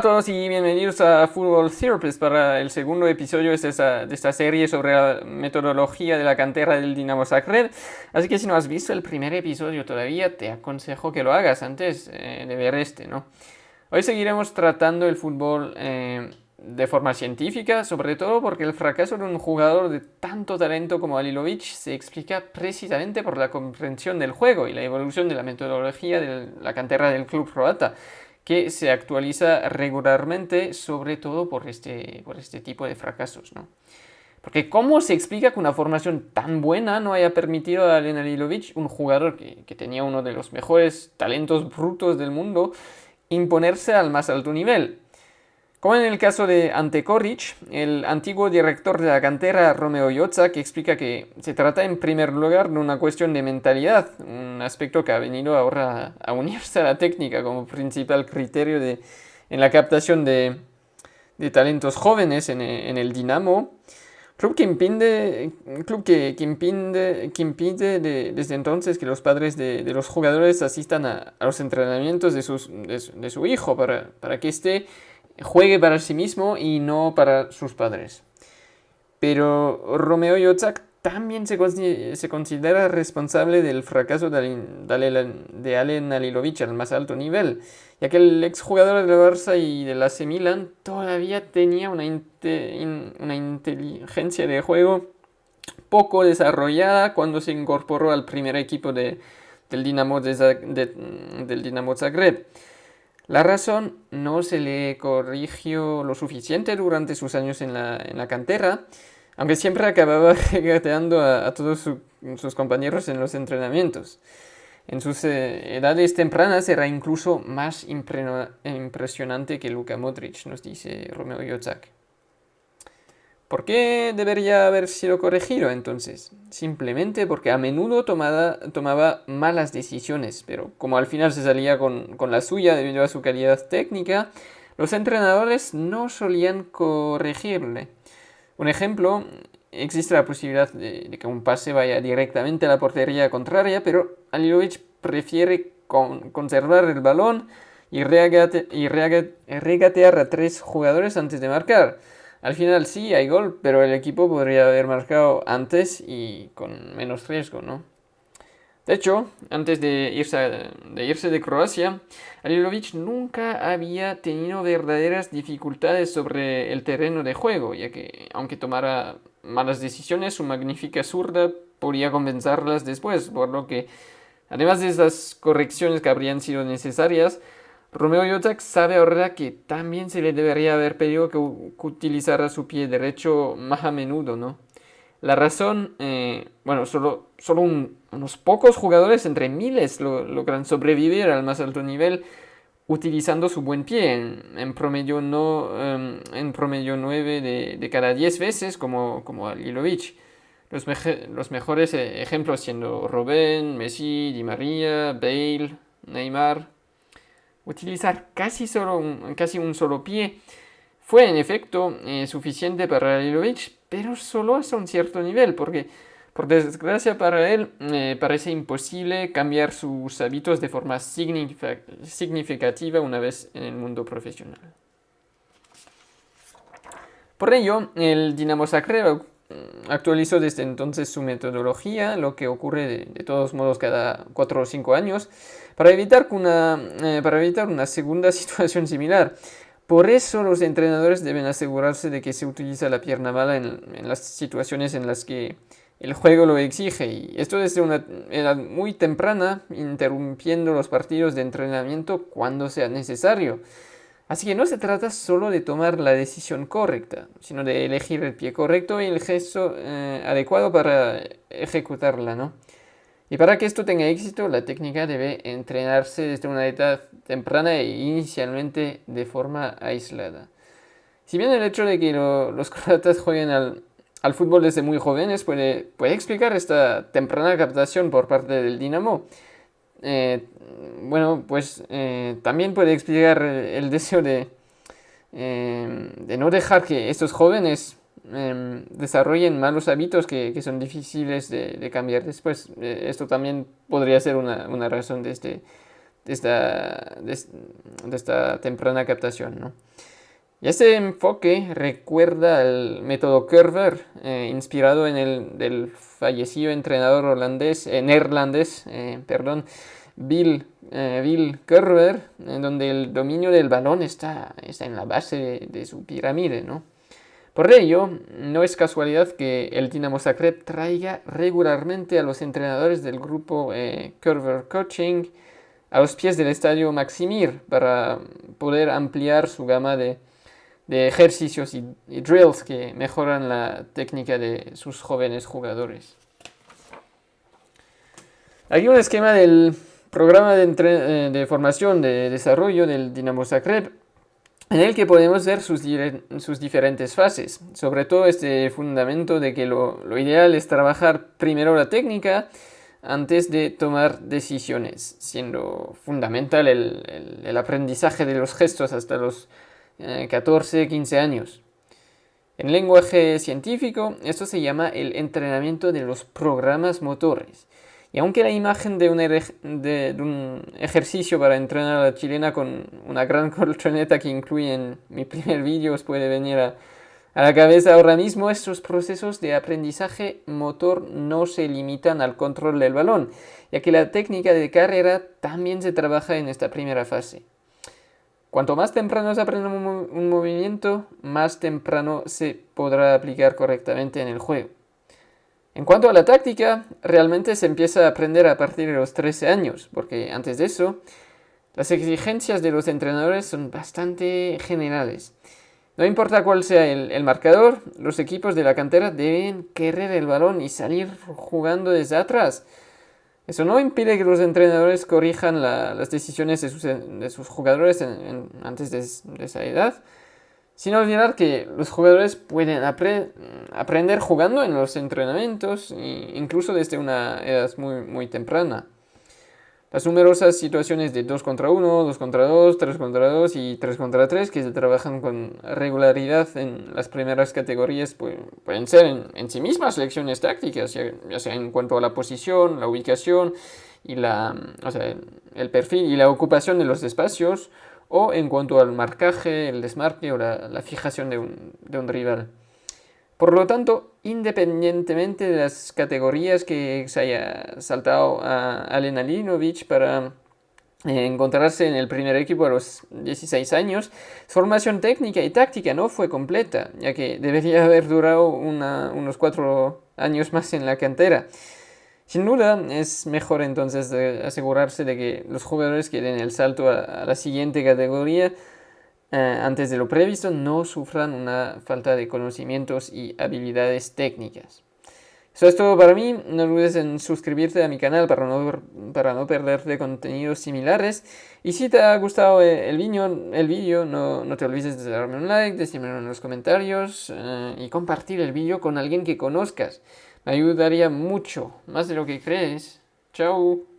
a todos y bienvenidos a Football Therapist para el segundo episodio de esta, de esta, serie sobre la metodología de la cantera del Dinamo Zagreb. Así que si no has visto el primer episodio todavía, te aconsejo que lo hagas antes eh, de ver este, ¿no? Hoy seguiremos tratando el fútbol eh, de forma científica, sobre todo porque el fracaso de un jugador de tanto talento como Alilovic se explica precisamente por la comprensión del juego y la evolución de la metodología de la cantera del club croata que se actualiza regularmente, sobre todo por este, por este tipo de fracasos. ¿no? Porque ¿cómo se explica que una formación tan buena no haya permitido a Alen Alilovic, un jugador que, que, tenía uno de los mejores talentos brutos del mundo, imponerse al más alto nivel? Como en el caso de Ante Koric, el antiguo director de la cantera Romeo Yotza, que explica que se trata en primer lugar de una cuestión de mentalidad, un aspecto que ha venido ahora a unirse a la técnica como principal criterio de, en la captación de, de talentos jóvenes en, el Dinamo, club que impide, club que, que impide, que impide de, desde entonces que los padres de, de los jugadores asistan a, a los entrenamientos de, sus, de, su hijo para, para que esté juegue para sí mismo y no para sus padres. Pero Romeo Yotzak también se, considera responsable del fracaso de, de Alen Alilovic al más alto nivel, ya que el exjugador del Barça y del AC Milan todavía tenía una, una inteligencia de juego poco desarrollada cuando se incorporó al primer equipo de, del, Dinamo del Dinamo Zagreb. La razón no se le corrigió lo suficiente durante sus años en la, cantera, aunque siempre acababa regateando a, todos sus compañeros en los entrenamientos. En sus eh, edades tempranas era incluso más impresionante que Luka Modric, nos dice Romeo Yotzak. ¿Por qué debería haber sido corregido entonces? Simplemente porque a menudo tomaba malas decisiones, pero como al final se salía con, la suya debido a su calidad técnica, los entrenadores no solían corregirle. Un ejemplo, existe la posibilidad de, que un pase vaya directamente a la portería contraria, pero Alilovic prefiere conservar el balón y, y regatear a tres jugadores antes de marcar. Al final sí hay gol, pero el equipo podría haber marcado antes y con menos riesgo, ¿no? De hecho, antes de irse, de, irse de Croacia, Alilovic nunca había tenido verdaderas dificultades sobre el terreno de juego, ya que, aunque tomara malas decisiones, su magnífica zurda podía compensarlas después, por lo que, además de esas correcciones que habrían sido necesarias, Romeo Yotzak sabe ahora que también se le debería haber pedido que, utilizara su pie derecho más a menudo, ¿no? La razón, eh, bueno, solo, solo unos pocos jugadores entre miles logran sobrevivir al más alto nivel utilizando su buen pie, en, promedio, no, em, en promedio 9 de, cada 10 veces como, como Alilovic. Los, los mejores eh, ejemplos siendo Robben, Messi, Di María, Bale, Neymar, utilizar casi, solo un, casi un solo pie fue en efecto eh, suficiente para Lilovic, pero solo hasta un cierto nivel, porque por desgracia para él eh, parece imposible cambiar sus hábitos de forma significativa una vez en el mundo profesional. Por ello, el Dinamo Zagreb actualizó desde entonces su metodología, lo que ocurre de, todos modos cada 4 o 5 años, para evitar, una, eh, para evitar una segunda situación similar. Por eso los entrenadores deben asegurarse de que se utiliza la pierna mala en, en las situaciones en las que el juego lo exige y esto desde una edad muy temprana, interrumpiendo los partidos de entrenamiento cuando sea necesario. Así que no se trata solo de tomar la decisión correcta, sino de elegir el pie correcto y el gesto eh, adecuado para ejecutarla, ¿no? Y para que esto tenga éxito, la técnica debe entrenarse desde una edad temprana e inicialmente de forma aislada. Si bien el hecho de que los croatas jueguen al, al, fútbol desde muy jóvenes puede, puede explicar esta temprana captación por parte del Dinamo, eh, bueno, pues eh, también puede explicar el deseo de, eh, de no dejar que estos jóvenes em, desarrollen malos hábitos que, que son difíciles de, de, cambiar después. esto también podría ser una, una razón de este, de esta, de, esta temprana captación. ¿no? Este enfoque recuerda al método Curver, eh, inspirado en el del fallecido entrenador holandés, eh, neerlandés, eh, perdón, Bill, Bill Curver, en donde el dominio del balón está, está en la base de, su pirámide. ¿no? Por ello, no es casualidad que el Dinamo Zagreb traiga regularmente a los entrenadores del grupo Curver Coaching a los pies del estadio Maximir para poder ampliar su gama de de ejercicios y, drills que mejoran la técnica de sus jóvenes jugadores. Aquí un esquema del programa de, eh, de, formación de desarrollo del Dinamo Zagreb en el que podemos ver sus, sus, diferentes fases, sobre todo este fundamento de que lo, lo, ideal es trabajar primero la técnica antes de tomar decisiones, siendo fundamental el, el, el aprendizaje de los gestos hasta los 14, eh, 15 años. En lenguaje científico, esto se llama el entrenamiento de los programas motores. Y aunque la imagen de un, ejercicio para entrenar a la chilena con una gran colchoneta que incluye en mi primer vídeo os puede venir a, la cabeza ahora mismo, estos procesos de aprendizaje motor no se limitan al control del balón, ya que la técnica de carrera también se trabaja en esta primera fase. Cuanto más temprano se aprende un, movimiento, más temprano se podrá aplicar correctamente en el juego. En cuanto a la táctica, realmente se empieza a aprender a partir de los 13 años, porque antes de eso, las exigencias de los entrenadores son bastante generales. No importa cuál sea el, el, marcador, los equipos de la cantera deben querer el balón y salir jugando desde atrás. Eso no impide que los entrenadores corrijan las decisiones de sus, jugadores antes de, esa edad, sin olvidar que los jugadores pueden aprender jugando en los entrenamientos, incluso desde una edad muy, muy temprana. Las numerosas situaciones de 2 contra 1, 2 contra 2, 3 contra 2 y 3 contra 3 que se trabajan con regularidad en las primeras categorías pueden ser en, sí mismas lecciones tácticas, ya, sea en cuanto a la posición, la ubicación y la, el perfil y la ocupación de los espacios o en cuanto al marcaje, el desmarque o la, fijación de un, de un rival. Por lo tanto, independientemente de las categorías que se haya saltado a Alena Linovic para eh, encontrarse en el primer equipo a los 16 años, su formación técnica y táctica no fue completa, ya que debería haber durado unos cuatro años más en la cantera. Sin duda, es mejor entonces asegurarse de que los jugadores que den el salto a la siguiente categoría eh, antes de lo previsto no sufran una falta de conocimientos y habilidades técnicas. Eso es todo para mí, no olvides en suscribirte a mi canal para no, para no perderte contenidos similares. Y si te ha gustado el vídeo, el video, no, no, te olvides de darme un like, decírmelo en los comentarios eh, y compartir el vídeo con alguien que conozcas. Me ayudaría mucho, más de lo que crees. Chao.